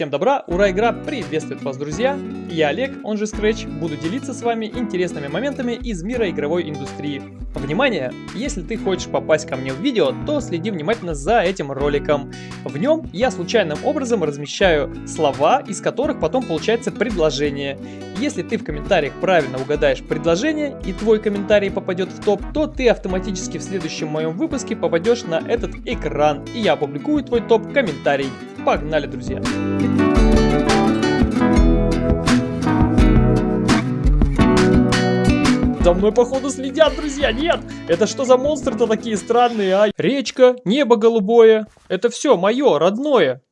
Всем добра, ура, игра приветствует вас, друзья! Я Олег, он же Scratch, буду делиться с вами интересными моментами из мира игровой индустрии. Внимание! Если ты хочешь попасть ко мне в видео, то следи внимательно за этим роликом. В нем я случайным образом размещаю слова, из которых потом получается предложение. Если ты в комментариях правильно угадаешь предложение и твой комментарий попадет в топ, то ты автоматически в следующем моем выпуске попадешь на этот экран, и я опубликую твой топ-комментарий. Погнали, друзья! За мной, походу, следят, друзья. Нет! Это что за монстры-то такие странные, а? Речка, небо голубое. Это все мое, родное.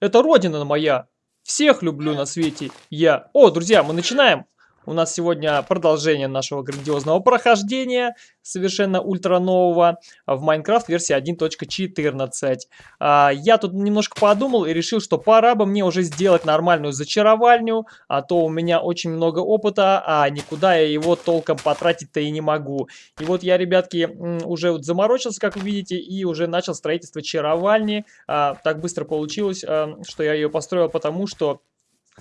Это родина моя. Всех люблю на свете я. О, друзья, мы начинаем. У нас сегодня продолжение нашего грандиозного прохождения, совершенно ультра нового, в Майнкрафт версии 1.14. А, я тут немножко подумал и решил, что пора бы мне уже сделать нормальную зачаровальню, а то у меня очень много опыта, а никуда я его толком потратить-то и не могу. И вот я, ребятки, уже вот заморочился, как вы видите, и уже начал строительство чаровальни. А, так быстро получилось, а, что я ее построил, потому что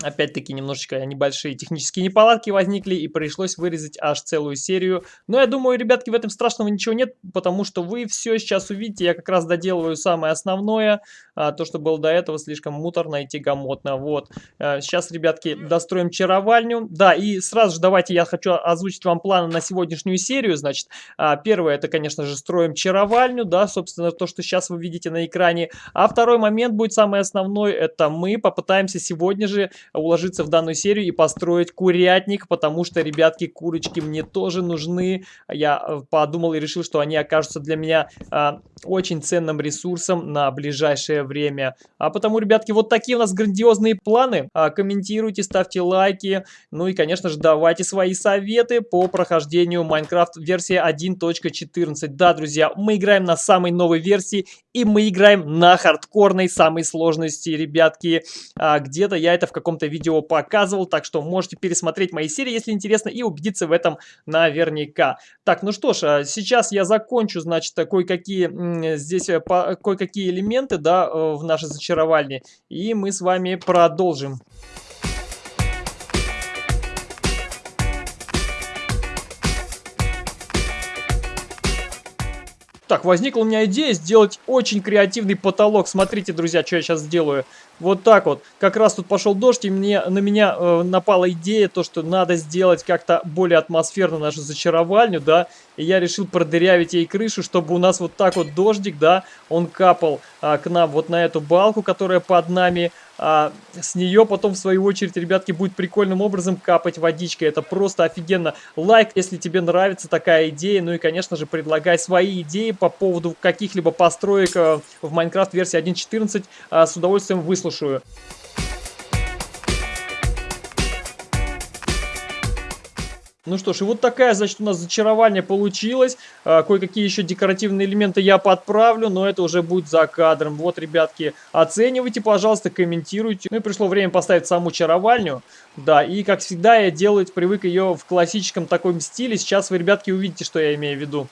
Опять-таки немножечко небольшие технические неполадки возникли и пришлось вырезать аж целую серию. Но я думаю, ребятки, в этом страшного ничего нет, потому что вы все сейчас увидите. Я как раз доделываю самое основное. А, то, что было до этого, слишком муторно и тягомотно. Вот. А, сейчас, ребятки, достроим чаровальню. Да, и сразу же давайте я хочу озвучить вам планы на сегодняшнюю серию. Значит, а, первое, это, конечно же, строим чаровальню. Да, собственно, то, что сейчас вы видите на экране. А второй момент будет самый основной. Это мы попытаемся сегодня же уложиться в данную серию и построить курятник, потому что, ребятки, курочки мне тоже нужны. Я э, подумал и решил, что они окажутся для меня э, очень ценным ресурсом на ближайшее время. А потому, ребятки, вот такие у нас грандиозные планы. А, комментируйте, ставьте лайки. Ну и, конечно же, давайте свои советы по прохождению Minecraft версии 1.14. Да, друзья, мы играем на самой новой версии и мы играем на хардкорной самой сложности, ребятки. А, Где-то я это в каком-то видео показывал, так что можете пересмотреть мои серии, если интересно, и убедиться в этом наверняка. Так, ну что ж, а сейчас я закончу, значит, кое-какие здесь э, кое-какие элементы, да, э, в нашей зачаровальне, и мы с вами продолжим. Так, возникла у меня идея сделать очень креативный потолок. Смотрите, друзья, что я сейчас сделаю. Вот так вот. Как раз тут пошел дождь, и мне, на меня э, напала идея, то, что надо сделать как-то более атмосферно нашу зачаровальню, да. И я решил продырявить ей крышу, чтобы у нас вот так вот дождик, да, он капал а, к нам вот на эту балку, которая под нами. А с нее потом, в свою очередь, ребятки, будет прикольным образом капать водичка. Это просто офигенно. Лайк, если тебе нравится такая идея. Ну и, конечно же, предлагай свои идеи по поводу каких-либо построек э, в Minecraft версии 1.14. А, с удовольствием выслушаю Ну что ж, и вот такая, значит, у нас зачарование получилось. А, Кое-какие еще декоративные элементы я подправлю, но это уже будет за кадром. Вот, ребятки, оценивайте, пожалуйста, комментируйте. Ну и пришло время поставить саму чаровальню. Да, и как всегда я делаю, привык ее в классическом таком стиле. Сейчас вы, ребятки, увидите, что я имею в виду.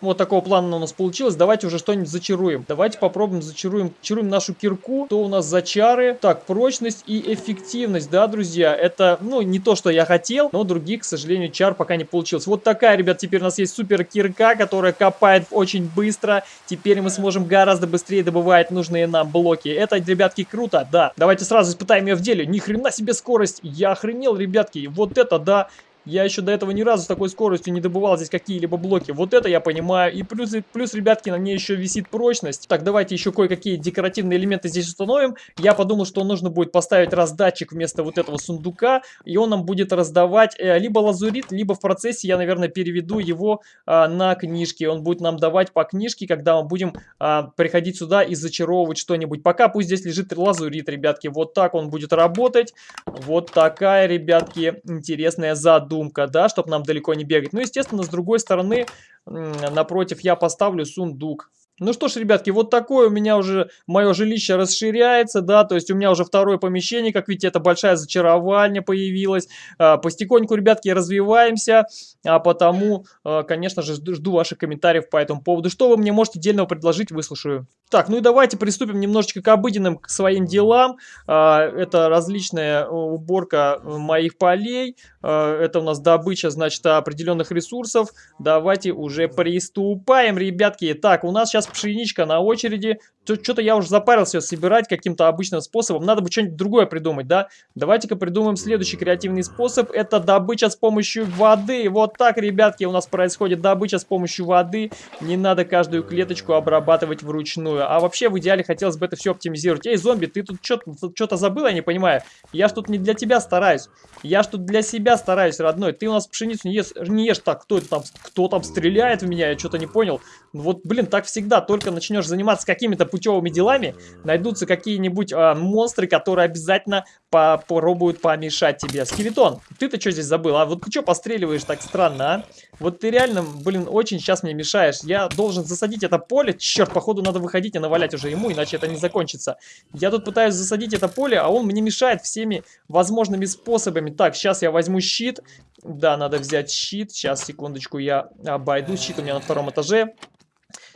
Вот такого плана у нас получилось. Давайте уже что-нибудь зачаруем. Давайте попробуем зачаруем. Чаруем нашу кирку. То у нас за чары. Так, прочность и эффективность, да, друзья? Это, ну, не то, что я хотел, но других, к сожалению, чар пока не получилось. Вот такая, ребят, теперь у нас есть супер кирка, которая копает очень быстро. Теперь мы сможем гораздо быстрее добывать нужные нам блоки. Это, ребятки, круто, да. Давайте сразу испытаем ее в деле. Ни хрена себе скорость. Я охренел, ребятки. Вот это, да. Я еще до этого ни разу с такой скоростью не добывал здесь какие-либо блоки. Вот это я понимаю. И плюс, плюс, ребятки, на мне еще висит прочность. Так, давайте еще кое-какие декоративные элементы здесь установим. Я подумал, что нужно будет поставить раздатчик вместо вот этого сундука. И он нам будет раздавать э, либо лазурит, либо в процессе я, наверное, переведу его э, на книжки. Он будет нам давать по книжке, когда мы будем э, приходить сюда и зачаровывать что-нибудь. Пока пусть здесь лежит лазурит, ребятки. Вот так он будет работать. Вот такая, ребятки, интересная задумка задумка, да, чтобы нам далеко не бегать. Ну, естественно, с другой стороны, напротив, я поставлю сундук. Ну что ж, ребятки, вот такое у меня уже мое жилище расширяется, да, то есть у меня уже второе помещение, как видите, это большая зачаровальня появилась. А, постепеньку, ребятки, развиваемся, а потому, а, конечно же, жду ваших комментариев по этому поводу. Что вы мне можете дельного предложить, выслушаю. Так, ну и давайте приступим немножечко к обыденным к своим делам. А, это различная уборка моих полей. Это у нас добыча, значит, определенных ресурсов. Давайте уже приступаем, ребятки. Так, у нас сейчас пшеничка на очереди. Что-то я уже запарился собирать каким-то обычным способом. Надо бы что-нибудь другое придумать, да? Давайте-ка придумаем следующий креативный способ. Это добыча с помощью воды. Вот так, ребятки, у нас происходит добыча с помощью воды. Не надо каждую клеточку обрабатывать вручную. А вообще, в идеале, хотелось бы это все оптимизировать. Эй, зомби, ты тут что-то забыл, я не понимаю. Я ж тут не для тебя стараюсь. Я ж тут для себя стараюсь, родной. Ты у нас пшеницу не ешь, не ешь так. Кто это там? Кто там стреляет в меня? Я что-то не понял. Вот, блин, так всегда. Только начнешь заниматься какими-то путевыми делами, найдутся какие-нибудь э, монстры, которые обязательно попробуют помешать тебе. Скелетон, ты-то что здесь забыл? А вот ты что постреливаешь так странно, а? Вот ты реально, блин, очень сейчас мне мешаешь. Я должен засадить это поле. Черт, походу надо выходить и навалять уже ему, иначе это не закончится. Я тут пытаюсь засадить это поле, а он мне мешает всеми возможными способами. Так, сейчас я возьму щит. Да, надо взять щит. Сейчас, секундочку, я обойду. Щит у меня на втором этаже.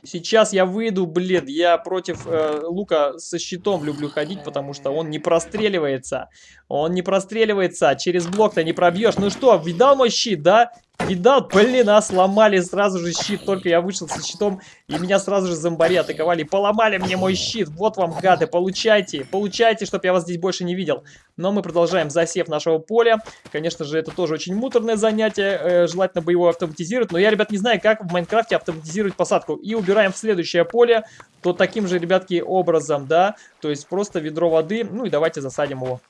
Сейчас я выйду, блин, я против э, лука со щитом люблю ходить, потому что он не простреливается. Он не простреливается, через блок-то не пробьешь. Ну что, видал мой щит, да? Видал? Блин, а сломали сразу же щит. Только я вышел со щитом, и меня сразу же зомбари атаковали. Поломали мне мой щит. Вот вам, гады, получайте. Получайте, чтобы я вас здесь больше не видел. Но мы продолжаем засев нашего поля. Конечно же, это тоже очень муторное занятие. Э, желательно бы его автоматизировать. Но я, ребят, не знаю, как в Майнкрафте автоматизировать посадку. И убираем в следующее поле. То таким же, ребятки, образом, да. То есть просто ведро воды. Ну и давайте засадим его.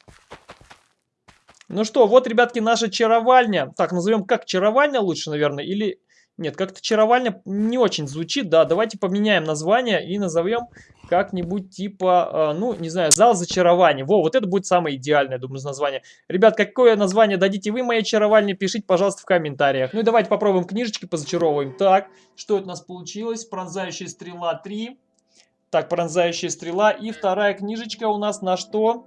Ну что, вот, ребятки, наша чаровальня. Так, назовем как чаровальня лучше, наверное, или... Нет, как-то чаровальня не очень звучит, да. Давайте поменяем название и назовем как-нибудь типа, э, ну, не знаю, зал зачарования. Во, вот это будет самое идеальное, думаю, название. Ребят, какое название дадите вы моей чаровальне, пишите, пожалуйста, в комментариях. Ну и давайте попробуем книжечки, позачаровываем. Так, что это у нас получилось? Пронзающая стрела 3. Так, пронзающая стрела. И вторая книжечка у нас на что?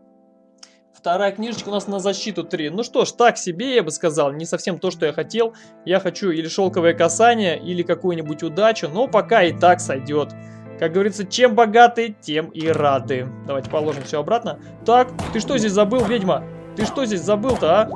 Вторая книжечка у нас на защиту 3. Ну что ж, так себе я бы сказал. Не совсем то, что я хотел. Я хочу или шелковое касание, или какую-нибудь удачу. Но пока и так сойдет. Как говорится, чем богаты, тем и рады. Давайте положим все обратно. Так, ты что здесь забыл, ведьма? Ты что здесь забыл-то, а?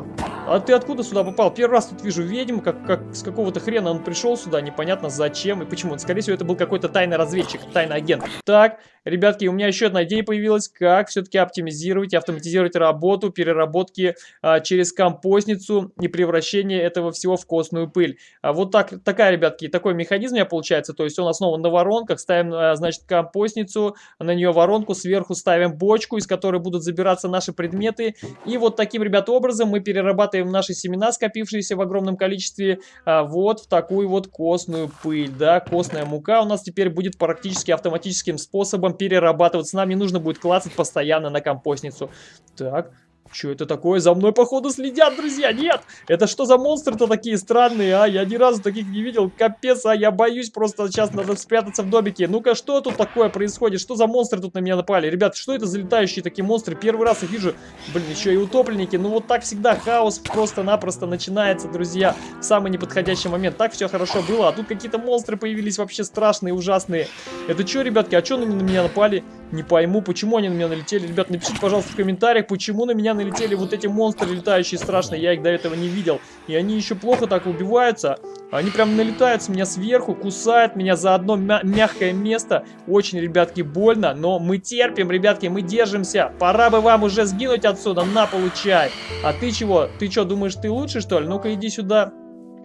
А ты откуда сюда попал? Первый раз тут вижу ведьму, как, как с какого-то хрена он пришел сюда, непонятно зачем и почему. Скорее всего, это был какой-то тайный разведчик, тайный агент. Так, ребятки, у меня еще одна идея появилась, как все-таки оптимизировать и автоматизировать работу переработки а, через компостницу и превращение этого всего в костную пыль. А вот так, такая, ребятки, такой механизм у меня получается, то есть он основан на воронках, ставим, а, значит, компостницу, на нее воронку, сверху ставим бочку, из которой будут забираться наши предметы, и вот таким, ребята, образом мы перерабатываем наши семена, скопившиеся в огромном количестве, а, вот в такую вот костную пыль, да, костная мука у нас теперь будет практически автоматическим способом перерабатываться, нам не нужно будет клацать постоянно на компостницу. Так, что это такое? За мной, походу, следят, друзья. Нет! Это что за монстры-то такие странные, а? Я ни разу таких не видел. Капец, а я боюсь просто сейчас надо спрятаться в домике. Ну-ка, что тут такое происходит? Что за монстры тут на меня напали? Ребят, что это за летающие такие монстры? Первый раз их вижу. Блин, еще и утопленники. Ну вот так всегда хаос просто-напросто начинается, друзья. В самый неподходящий момент. Так все хорошо было, а тут какие-то монстры появились вообще страшные, ужасные. Это что, ребятки, а что на меня напали? Не пойму, почему они на меня налетели. Ребят, напишите, пожалуйста, в комментариях, почему на меня налетели вот эти монстры летающие страшные. Я их до этого не видел. И они еще плохо так убиваются. Они прям налетают с меня сверху, кусают меня за одно мя мягкое место. Очень, ребятки, больно, но мы терпим, ребятки, мы держимся. Пора бы вам уже сгинуть отсюда, на, получай. А ты чего? Ты что, думаешь, ты лучше, что ли? Ну-ка, иди сюда.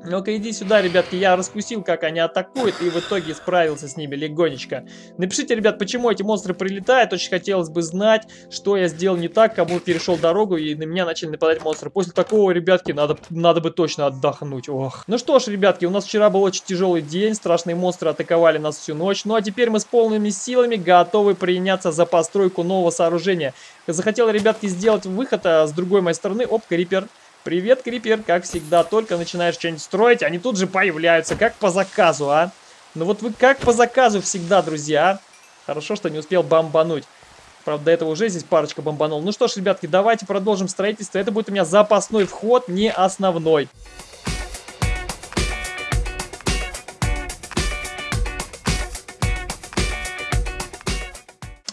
Ну-ка иди сюда, ребятки, я раскусил, как они атакуют, и в итоге справился с ними легонечко. Напишите, ребят, почему эти монстры прилетают, очень хотелось бы знать, что я сделал не так, кому перешел дорогу, и на меня начали нападать монстры. После такого, ребятки, надо, надо бы точно отдохнуть, ох. Ну что ж, ребятки, у нас вчера был очень тяжелый день, страшные монстры атаковали нас всю ночь, ну а теперь мы с полными силами готовы приняться за постройку нового сооружения. Захотел, ребятки, сделать выход а с другой моей стороны, оп, крипер. Привет, Крипер, как всегда, только начинаешь что-нибудь строить, они тут же появляются, как по заказу, а? Ну вот вы как по заказу всегда, друзья, а? Хорошо, что не успел бомбануть. Правда, до этого уже здесь парочка бомбанул. Ну что ж, ребятки, давайте продолжим строительство. Это будет у меня запасной вход, не основной.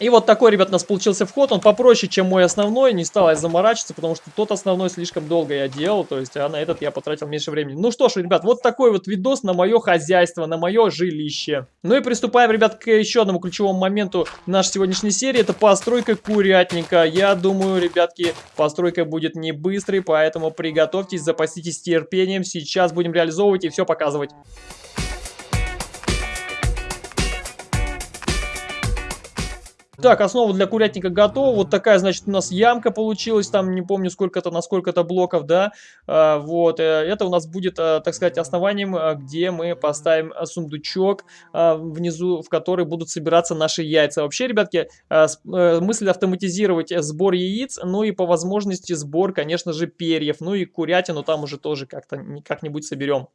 И вот такой, ребят, у нас получился вход. Он попроще, чем мой основной. Не стал я заморачиваться, потому что тот основной слишком долго я делал. То есть, а на этот я потратил меньше времени. Ну что ж, ребят, вот такой вот видос на мое хозяйство, на мое жилище. Ну и приступаем, ребят, к еще одному ключевому моменту нашей сегодняшней серии. Это постройка курятника. Я думаю, ребятки, постройка будет не быстрой, поэтому приготовьтесь, запаситесь терпением. Сейчас будем реализовывать и все показывать. Так, основа для курятника готова. Вот такая, значит, у нас ямка получилась. Там, не помню, сколько-то, на сколько-то блоков, да. А, вот, э, это у нас будет, а, так сказать, основанием, а, где мы поставим сундучок внизу, в который будут собираться наши яйца. Вообще, ребятки, мысль автоматизировать сбор яиц, ну и по возможности сбор, конечно же, перьев. Ну и курятину там уже тоже как-то как-нибудь соберем.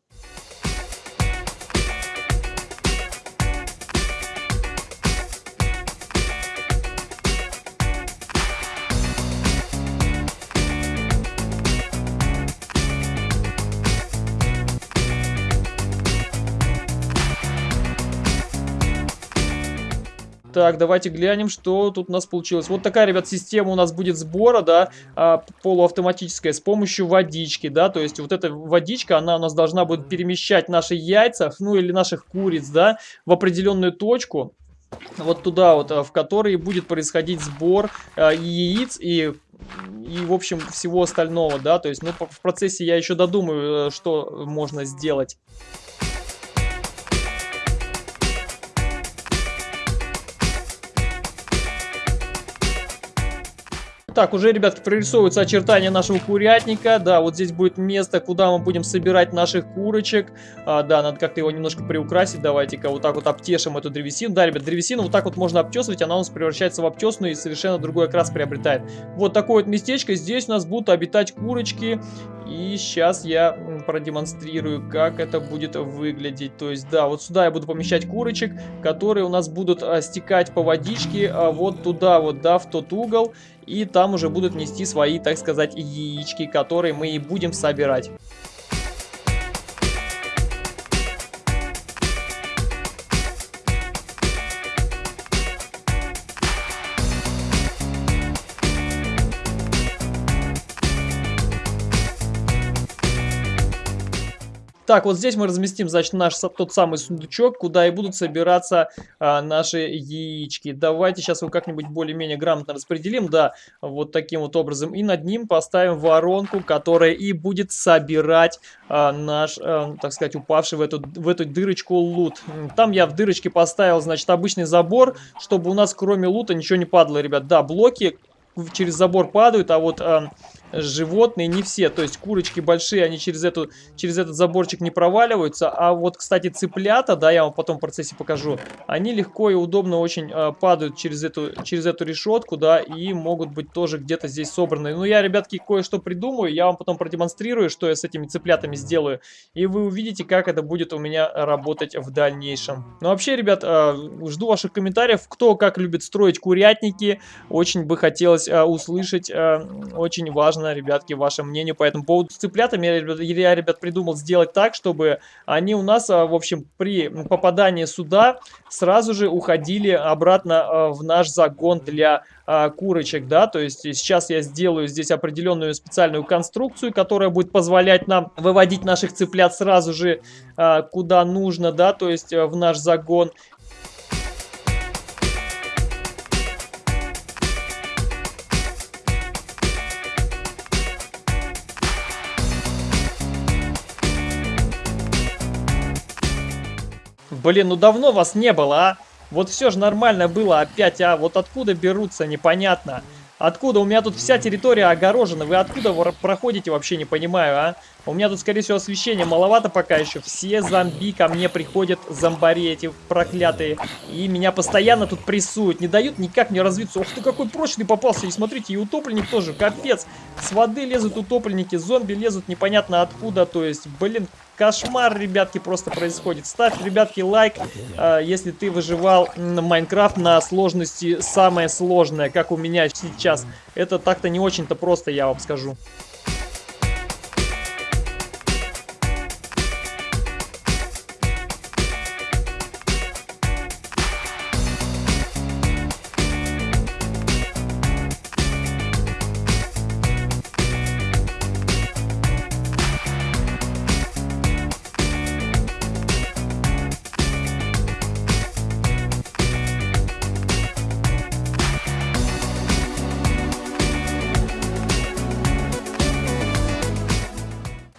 Так, давайте глянем, что тут у нас получилось. Вот такая, ребят, система у нас будет сбора, да, а, полуавтоматическая, с помощью водички, да, то есть вот эта водичка, она у нас должна будет перемещать наши яйца, ну или наших куриц, да, в определенную точку, вот туда вот, а, в которой будет происходить сбор э, яиц и и, в общем, всего остального, да, то есть, ну, в процессе я еще додумаю, э, что можно сделать. Так, уже, ребятки, прорисовываются очертания нашего курятника. Да, вот здесь будет место, куда мы будем собирать наших курочек. А, да, надо как-то его немножко приукрасить. Давайте-ка вот так вот обтешим эту древесину. Да, ребят, древесину вот так вот можно обтесывать. Она у нас превращается в обтесную и совершенно другой окрас приобретает. Вот такое вот местечко. Здесь у нас будут обитать курочки. И сейчас я продемонстрирую, как это будет выглядеть. То есть, да, вот сюда я буду помещать курочек, которые у нас будут а, стекать по водичке а, вот туда вот, да, в тот угол. И там уже будут нести свои, так сказать, яички, которые мы и будем собирать. Так, вот здесь мы разместим, значит, наш тот самый сундучок, куда и будут собираться а, наши яички. Давайте сейчас его как-нибудь более-менее грамотно распределим, да, вот таким вот образом. И над ним поставим воронку, которая и будет собирать а, наш, а, так сказать, упавший в эту, в эту дырочку лут. Там я в дырочке поставил, значит, обычный забор, чтобы у нас кроме лута ничего не падало, ребят. Да, блоки через забор падают, а вот... А, животные не все. То есть курочки большие, они через, эту, через этот заборчик не проваливаются. А вот, кстати, цыплята, да, я вам потом в процессе покажу, они легко и удобно очень э, падают через эту, через эту решетку, да, и могут быть тоже где-то здесь собраны. Ну, я, ребятки, кое-что придумаю, я вам потом продемонстрирую, что я с этими цыплятами сделаю. И вы увидите, как это будет у меня работать в дальнейшем. Ну, вообще, ребят, э, жду ваших комментариев, кто как любит строить курятники. Очень бы хотелось э, услышать, э, очень важно важно, ребятки, ваше мнение по этому поводу. С цыплятами я, я, ребят, придумал сделать так, чтобы они у нас, а, в общем, при попадании сюда сразу же уходили обратно а, в наш загон для а, курочек, да, то есть сейчас я сделаю здесь определенную специальную конструкцию, которая будет позволять нам выводить наших цыплят сразу же куда нужно, да, то есть в наш загон. Блин, ну давно вас не было, а? Вот все же нормально было опять, а? Вот откуда берутся, непонятно. Откуда? У меня тут вся территория огорожена. Вы откуда проходите, вообще не понимаю, а? У меня тут, скорее всего, освещения маловато пока еще. Все зомби ко мне приходят, зомбари эти проклятые. И меня постоянно тут прессуют. Не дают никак мне развиться. Ух ты, какой прочный попался. И смотрите, и утопленник тоже, капец. С воды лезут утопленники, зомби лезут непонятно откуда. То есть, блин, кошмар, ребятки, просто происходит. Ставь, ребятки, лайк, э, если ты выживал на Майнкрафт на сложности самое сложное, как у меня сейчас. Это так-то не очень-то просто, я вам скажу.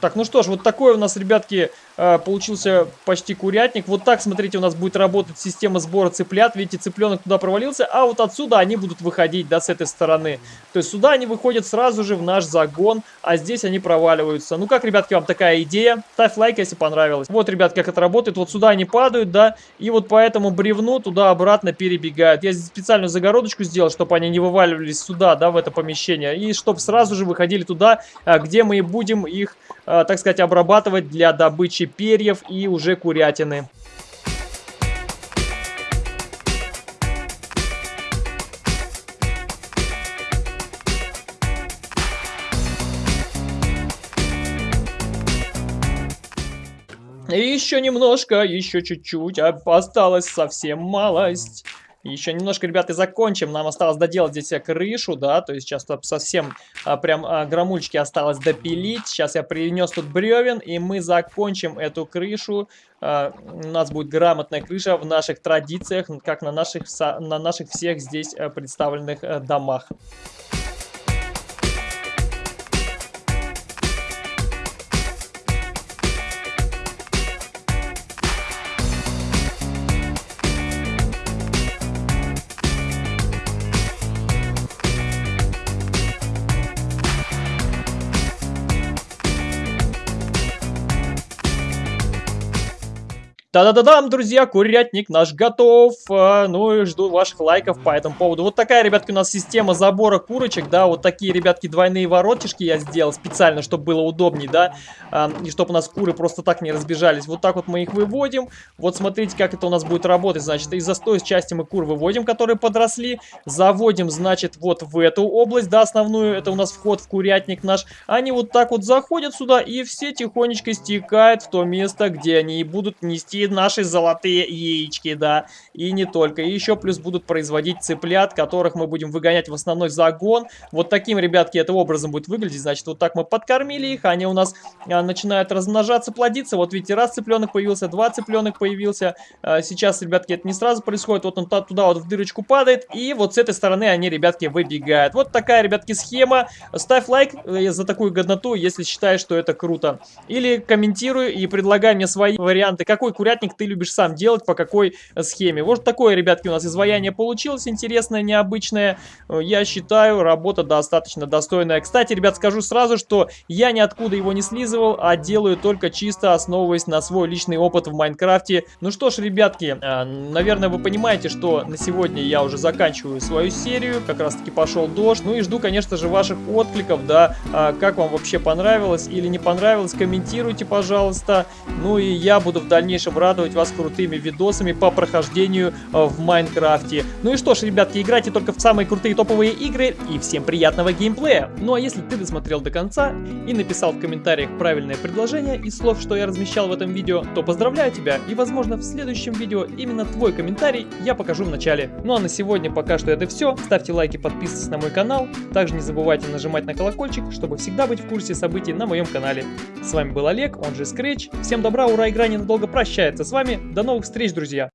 Так, ну что ж, вот такой у нас, ребятки, э, получился почти курятник. Вот так, смотрите, у нас будет работать система сбора цыплят. Видите, цыпленок туда провалился, а вот отсюда они будут выходить, да, с этой стороны. То есть сюда они выходят сразу же в наш загон, а здесь они проваливаются. Ну как, ребятки, вам такая идея? Ставь лайк, если понравилось. Вот, ребят, как это работает. Вот сюда они падают, да, и вот по этому бревну туда-обратно перебегают. Я здесь специальную загородочку сделал, чтобы они не вываливались сюда, да, в это помещение. И чтобы сразу же выходили туда, а, где мы будем их так сказать, обрабатывать для добычи перьев и уже курятины. И еще немножко, еще чуть-чуть, осталось совсем малость. Еще немножко, ребята, закончим. Нам осталось доделать здесь крышу, да, то есть сейчас тут совсем а, прям а, громульчики осталось допилить. Сейчас я принес тут бревен, и мы закончим эту крышу. А, у нас будет грамотная крыша в наших традициях, как на наших, на наших всех здесь а, представленных а, домах. Да-да-да-дам, друзья, курятник наш готов. А, ну и жду ваших лайков по этому поводу. Вот такая, ребятки, у нас система забора курочек, да, вот такие, ребятки, двойные воротишки я сделал специально, чтобы было удобнее, да, а, и чтобы у нас куры просто так не разбежались. Вот так вот мы их выводим. Вот смотрите, как это у нас будет работать. Значит, из застой части мы кур выводим, которые подросли. Заводим, значит, вот в эту область, да, основную. Это у нас вход в курятник наш. Они вот так вот заходят сюда и все тихонечко стекают в то место, где они и будут нести такие наши золотые яички, да. И не только. И еще плюс будут производить цыплят, которых мы будем выгонять в основной загон. Вот таким, ребятки, это образом будет выглядеть. Значит, вот так мы подкормили их, они у нас а, начинают размножаться, плодиться. Вот видите, раз цыпленок появился, два цыпленок появился. А, сейчас, ребятки, это не сразу происходит. Вот он туда вот в дырочку падает. И вот с этой стороны они, ребятки, выбегают. Вот такая, ребятки, схема. Ставь лайк э, за такую годноту, если считаешь, что это круто. Или комментируй и предлагай мне свои варианты. Какой курятник курятник ты любишь сам делать, по какой э, схеме. Вот такое, ребятки, у нас изваяние получилось интересное, необычное. Э, я считаю, работа достаточно достойная. Кстати, ребят, скажу сразу, что я ниоткуда его не слизывал, а делаю только чисто основываясь на свой личный опыт в Майнкрафте. Ну что ж, ребятки, э, наверное, вы понимаете, что на сегодня я уже заканчиваю свою серию. Как раз таки пошел дождь. Ну и жду, конечно же, ваших откликов, да, как вам вообще понравилось или не понравилось. Комментируйте, пожалуйста. Ну и я буду в дальнейшем радовать вас крутыми видосами по прохождению э, в Майнкрафте. Ну и что ж, ребятки, играйте только в самые крутые топовые игры и всем приятного геймплея. Ну а если ты досмотрел до конца и написал в комментариях правильное предложение из слов, что я размещал в этом видео, то поздравляю тебя и возможно в следующем видео именно твой комментарий я покажу в начале. Ну а на сегодня пока что это все. Ставьте лайки, подписывайтесь на мой канал. Также не забывайте нажимать на колокольчик, чтобы всегда быть в курсе событий на моем канале. С вами был Олег, он же Scratch. Всем добра, ура, игра ненадолго прощается с вами. До новых встреч, друзья!